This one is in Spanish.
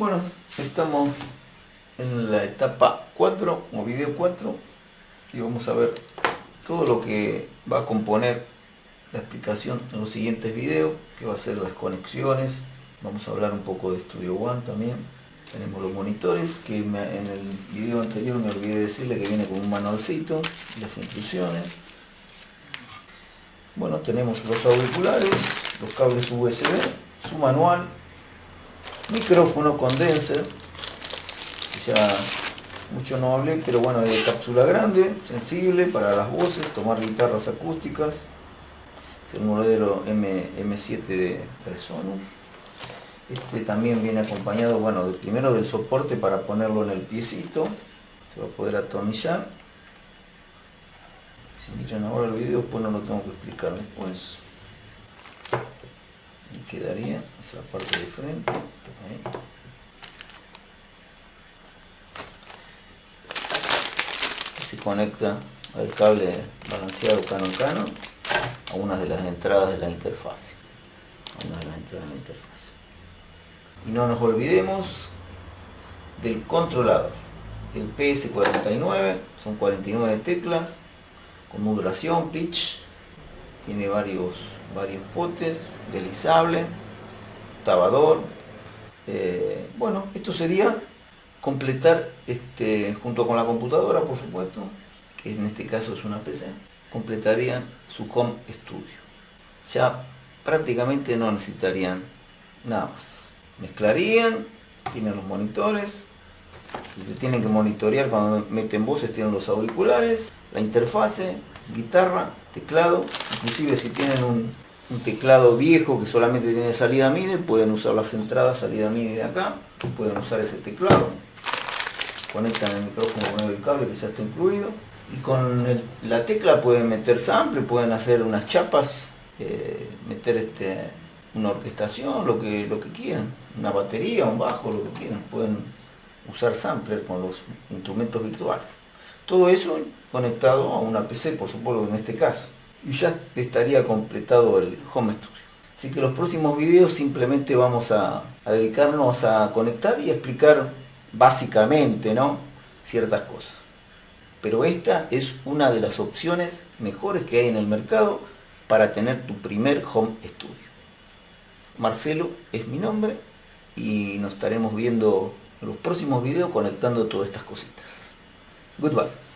Bueno, estamos en la etapa 4 o video 4 y vamos a ver todo lo que va a componer la explicación en los siguientes videos, que va a ser las conexiones, vamos a hablar un poco de Studio One también, tenemos los monitores, que en el video anterior me olvidé decirle que viene con un manualcito, las instrucciones, bueno, tenemos los auriculares, los cables USB, su manual, micrófono condenser, ya mucho no hablé, pero bueno, de cápsula grande, sensible para las voces, tomar guitarras acústicas, el modelo M, M7 de Resonus. Este también viene acompañado, bueno, primero del soporte para ponerlo en el piecito, se va a poder atornillar. Si miran ahora el video, pues no lo tengo que explicar después. Quedaría esa parte de frente. Se conecta al cable balanceado Canon Canon a una de las entradas de la interfaz A una de las entradas de la interfaz Y no nos olvidemos del controlador. El PS49, son 49 teclas, con modulación, pitch, tiene varios, varios potes, deslizable, tabador. Eh, bueno, esto sería completar este, junto con la computadora, por supuesto, que en este caso es una PC, completarían su home studio. Ya prácticamente no necesitarían nada más. Mezclarían, tienen los monitores, tienen que monitorear cuando meten voces, tienen los auriculares, la interfase, guitarra, teclado, inclusive si tienen un, teclado viejo que solamente tiene salida MIDI, pueden usar las entradas salida MIDI de acá, pueden usar ese teclado, conectan el micrófono con el cable que ya está incluido, y con la tecla pueden meter sample, pueden hacer unas chapas, eh, meter este, una orquestación, lo que, lo que quieran, una batería, un bajo, lo que quieran, pueden usar sampler con los instrumentos virtuales. Todo eso conectado a una PC, por supuesto en este caso. Y ya estaría completado el Home Studio. Así que los próximos videos simplemente vamos a, dedicarnos a conectar y explicar básicamente ¿no? ciertas cosas. Pero esta es una de las opciones mejores que hay en el mercado para tener tu primer Home Studio. Marcelo es mi nombre y nos estaremos viendo en los próximos videos conectando todas estas cositas. Good luck.